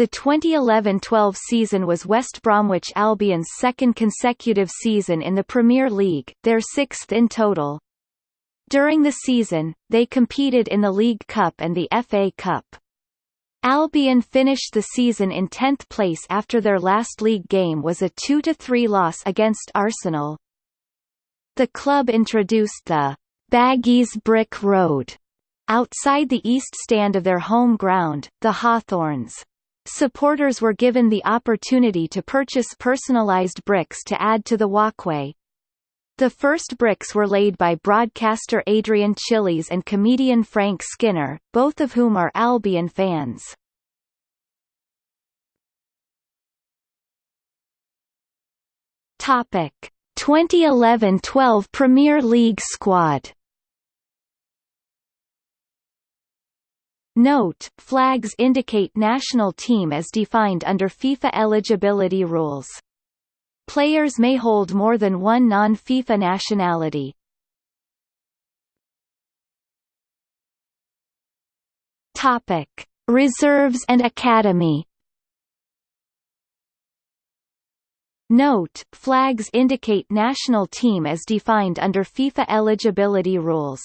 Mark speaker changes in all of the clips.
Speaker 1: The 2011-12 season was West Bromwich Albion's second consecutive season in the Premier League, their sixth in total. During the season, they competed in the League Cup and the FA Cup. Albion finished the season in 10th place after their last league game was a 2-3 loss against Arsenal. The club introduced the Baggies Brick Road outside the east stand of their home ground, the Hawthorns. Supporters were given the opportunity to purchase personalized bricks to add to the walkway. The first bricks were laid by broadcaster Adrian Chiles and comedian Frank Skinner, both of whom are Albion fans. Topic: 2011-12 Premier League squad Note, flags indicate national team as defined under FIFA eligibility rules. Players may hold more than one non-FIFA nationality. Topic: Reserves and Academy Note, flags indicate national team as defined under FIFA eligibility rules.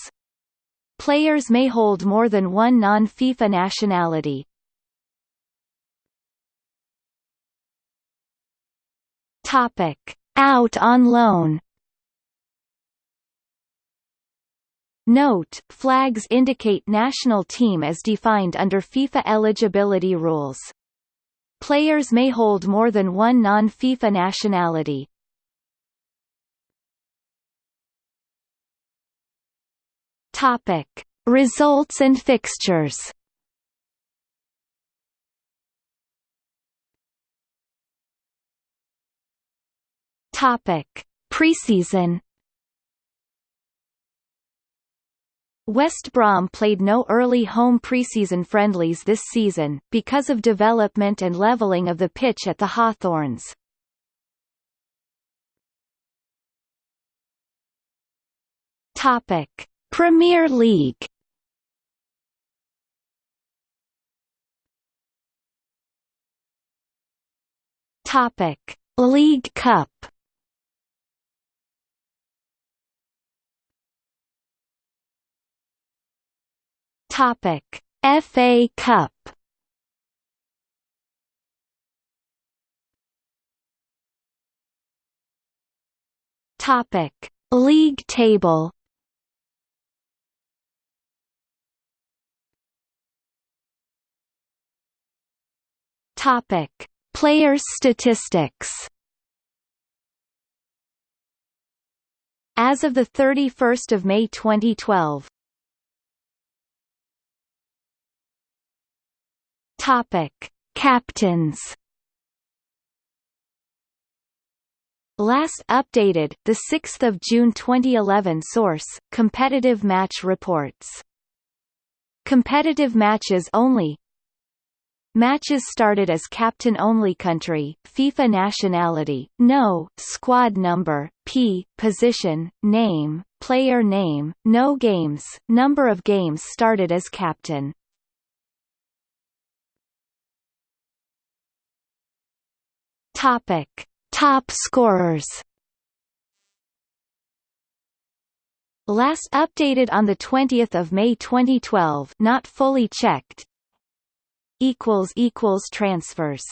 Speaker 1: Players may hold more than one non-FIFA nationality. Topic. Out on loan Note, flags indicate national team as defined under FIFA eligibility rules. Players may hold more than one non-FIFA nationality. Topic: Results and fixtures. Topic: Preseason West Brom played no early home preseason friendlies this season, because of development and levelling of the pitch at the Hawthorns. Topic. Premier League Topic. League Cup Topic: FA Cup. Topic: League table. Topic: Players statistics. As of 31 May 2012, Topic: Captains. Last updated, the 6th of June 2011. Source: Competitive Match Reports. Competitive matches only. Matches started as captain-only country, FIFA nationality, no, squad number, P, position, name, player name, no games, number of games started as captain. Topic: Top scorers. Last updated on the 20th of May 2012, not fully checked. Equals equals transfers